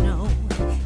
snow